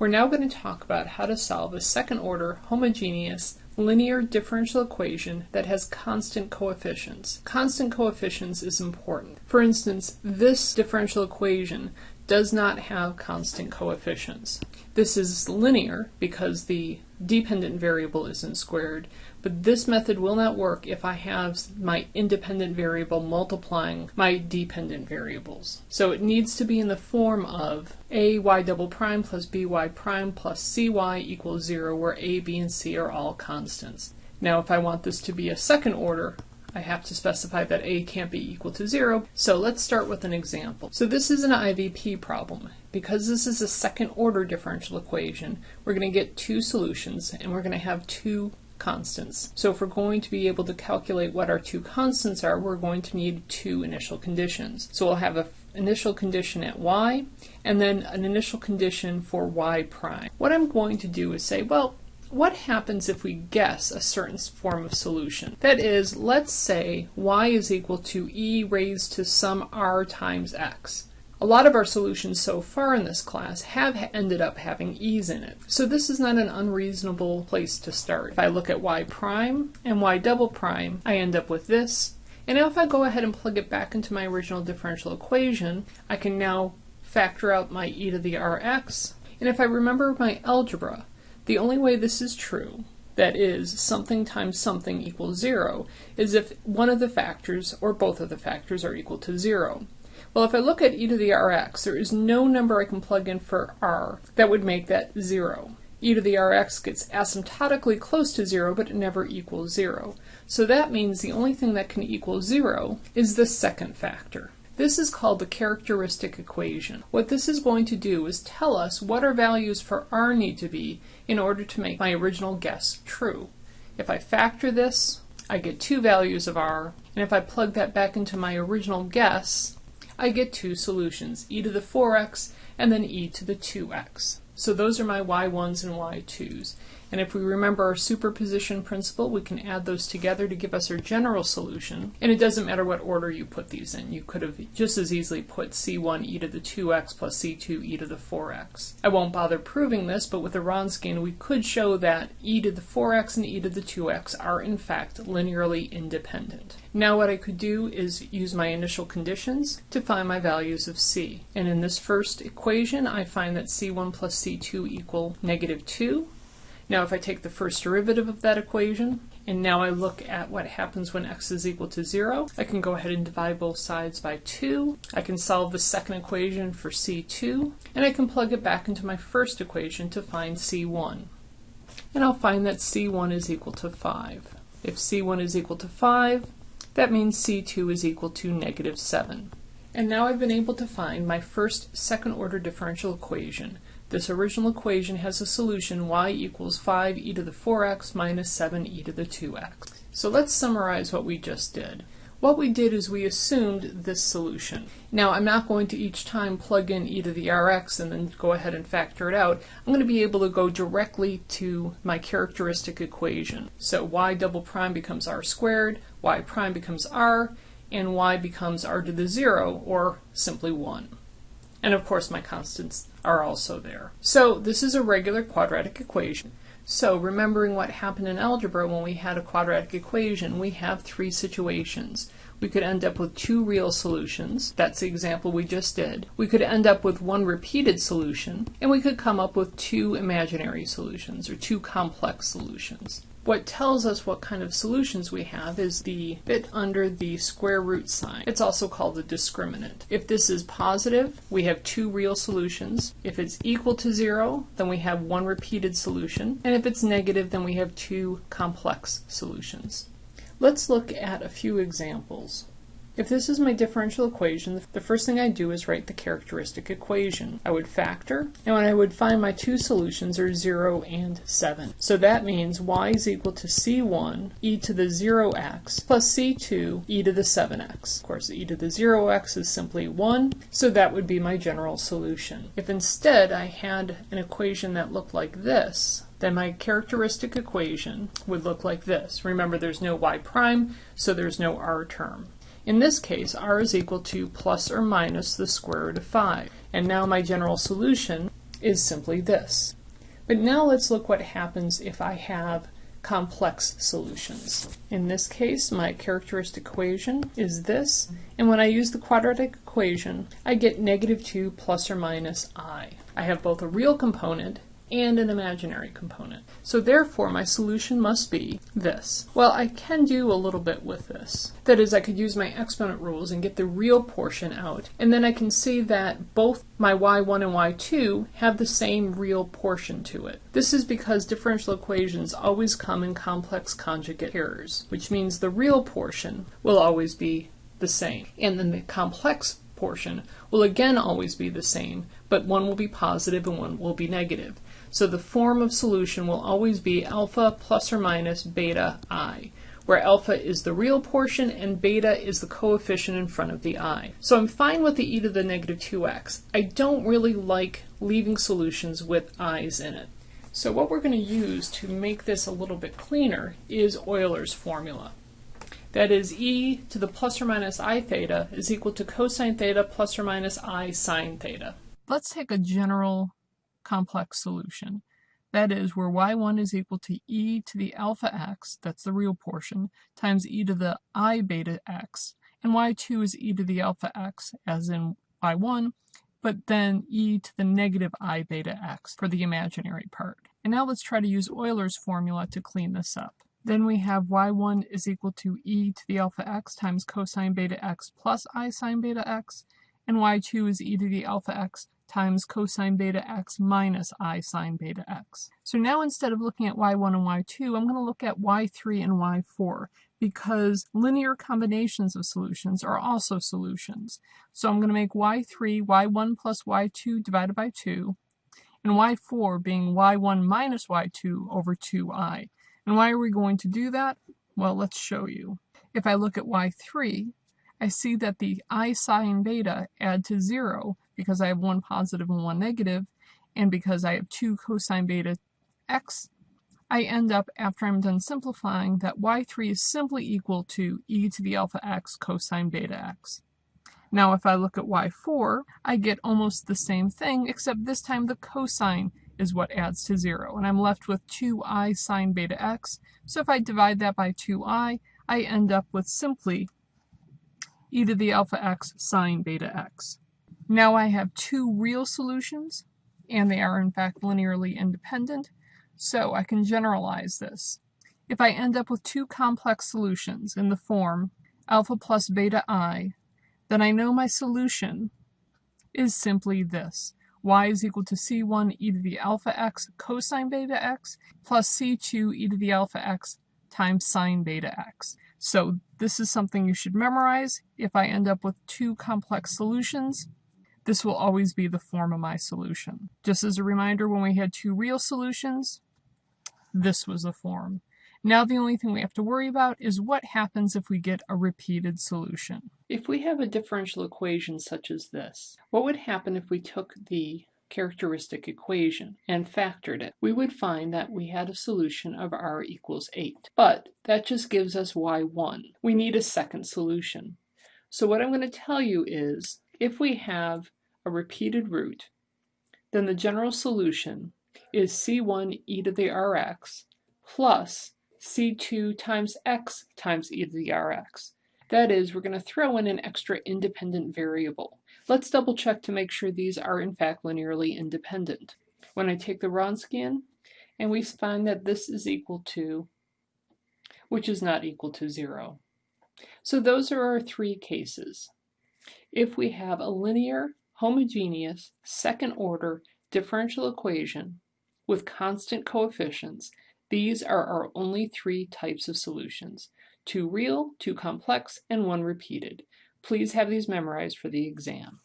We're now going to talk about how to solve a second order homogeneous linear differential equation that has constant coefficients. Constant coefficients is important. For instance, this differential equation does not have constant coefficients. This is linear because the dependent variable isn't squared, but this method will not work if I have my independent variable multiplying my dependent variables. So it needs to be in the form of a y double prime plus by prime plus cy equals 0, where a, b, and c are all constants. Now if I want this to be a second order, I have to specify that a can't be equal to 0. So let's start with an example. So this is an IVP problem. Because this is a second order differential equation, we're going to get two solutions and we're going to have two constants. So if we're going to be able to calculate what our two constants are, we're going to need two initial conditions. So we'll have an initial condition at y and then an initial condition for y prime. What I'm going to do is say, well, what happens if we guess a certain form of solution? That is, let's say y is equal to e raised to some r times x. A lot of our solutions so far in this class have ended up having e's in it. So this is not an unreasonable place to start. If I look at y prime and y double prime, I end up with this. And now if I go ahead and plug it back into my original differential equation, I can now factor out my e to the rx. And if I remember my algebra, the only way this is true, that is, something times something equals zero, is if one of the factors or both of the factors are equal to zero. Well, if I look at e to the rx, there is no number I can plug in for r that would make that zero. e to the rx gets asymptotically close to zero, but it never equals zero. So that means the only thing that can equal zero is the second factor. This is called the characteristic equation. What this is going to do is tell us what our values for r need to be in order to make my original guess true. If I factor this, I get two values of r, and if I plug that back into my original guess, I get two solutions, e to the 4x and then e to the 2x. So those are my y1s and y2s. And if we remember our superposition principle, we can add those together to give us our general solution. And it doesn't matter what order you put these in. You could have just as easily put c1 e to the 2x plus c2 e to the 4x. I won't bother proving this, but with the Wronskian, we could show that e to the 4x and e to the 2x are in fact linearly independent. Now what I could do is use my initial conditions to find my values of c. And in this first equation, I find that c1 plus c2 equal negative 2. Now if I take the first derivative of that equation, and now I look at what happens when x is equal to 0, I can go ahead and divide both sides by 2. I can solve the second equation for c2, and I can plug it back into my first equation to find c1. And I'll find that c1 is equal to 5. If c1 is equal to 5, that means c2 is equal to negative 7. And now I've been able to find my first second order differential equation, this original equation has a solution y equals 5 e to the 4x minus 7 e to the 2x. So let's summarize what we just did. What we did is we assumed this solution. Now I'm not going to each time plug in e to the rx and then go ahead and factor it out. I'm going to be able to go directly to my characteristic equation. So y double prime becomes r squared, y prime becomes r, and y becomes r to the 0, or simply 1. And of course my constants are also there. So this is a regular quadratic equation. So remembering what happened in algebra when we had a quadratic equation, we have three situations. We could end up with two real solutions. That's the example we just did. We could end up with one repeated solution, and we could come up with two imaginary solutions, or two complex solutions. What tells us what kind of solutions we have is the bit under the square root sign. It's also called the discriminant. If this is positive, we have two real solutions. If it's equal to zero, then we have one repeated solution. And if it's negative, then we have two complex solutions. Let's look at a few examples. If this is my differential equation, the first thing I do is write the characteristic equation. I would factor, and when I would find my two solutions are 0 and 7. So that means y is equal to c1 e to the 0x plus c2 e to the 7x. Of course, e to the 0x is simply 1, so that would be my general solution. If instead I had an equation that looked like this, then my characteristic equation would look like this. Remember, there's no y prime, so there's no r term. In this case, r is equal to plus or minus the square root of 5. And now my general solution is simply this. But now let's look what happens if I have complex solutions. In this case, my characteristic equation is this, and when I use the quadratic equation, I get negative 2 plus or minus i. I have both a real component and an imaginary component. So therefore my solution must be this. Well, I can do a little bit with this. That is, I could use my exponent rules and get the real portion out, and then I can see that both my y1 and y2 have the same real portion to it. This is because differential equations always come in complex conjugate pairs, which means the real portion will always be the same. And then the complex portion will again always be the same, but one will be positive and one will be negative. So the form of solution will always be alpha plus or minus beta i, where alpha is the real portion and beta is the coefficient in front of the i. So I'm fine with the e to the negative 2x. I don't really like leaving solutions with i's in it. So what we're going to use to make this a little bit cleaner is Euler's formula. That is e to the plus or minus i theta is equal to cosine theta plus or minus i sine theta. Let's take a general complex solution. That is where y1 is equal to e to the alpha x, that's the real portion, times e to the i beta x, and y2 is e to the alpha x, as in y1, but then e to the negative i beta x for the imaginary part. And now let's try to use Euler's formula to clean this up. Then we have y1 is equal to e to the alpha x times cosine beta x plus i sine beta x, and y2 is e to the alpha x times cosine beta x minus i sine beta x. So now instead of looking at y1 and y2, I'm going to look at y3 and y4 because linear combinations of solutions are also solutions. So I'm going to make y3 y1 plus y2 divided by 2, and y4 being y1 minus y2 over 2i. And why are we going to do that? Well, let's show you. If I look at y3, I see that the i sine beta add to 0 because I have one positive and one negative, and because I have two cosine beta x, I end up, after I'm done simplifying, that y3 is simply equal to e to the alpha x cosine beta x. Now if I look at y4, I get almost the same thing, except this time the cosine is what adds to 0, and I'm left with 2i sine beta x. So if I divide that by 2i, I end up with simply e to the alpha x sine beta x. Now I have two real solutions, and they are in fact linearly independent, so I can generalize this. If I end up with two complex solutions in the form alpha plus beta i, then I know my solution is simply this. y is equal to c1 e to the alpha x cosine beta x plus c2 e to the alpha x times sine beta x. So this is something you should memorize. If I end up with two complex solutions, this will always be the form of my solution. Just as a reminder, when we had two real solutions, this was the form. Now the only thing we have to worry about is what happens if we get a repeated solution. If we have a differential equation such as this, what would happen if we took the characteristic equation and factored it, we would find that we had a solution of r equals 8. But that just gives us y1. We need a second solution. So what I'm going to tell you is, if we have a repeated root, then the general solution is c1 e to the rx plus c2 times x times e to the rx. That is, we're going to throw in an extra independent variable. Let's double check to make sure these are in fact linearly independent. When I take the Wronskian, and we find that this is equal to, which is not equal to zero. So those are our three cases. If we have a linear, homogeneous, second order differential equation with constant coefficients, these are our only three types of solutions, two real, two complex, and one repeated. Please have these memorized for the exam.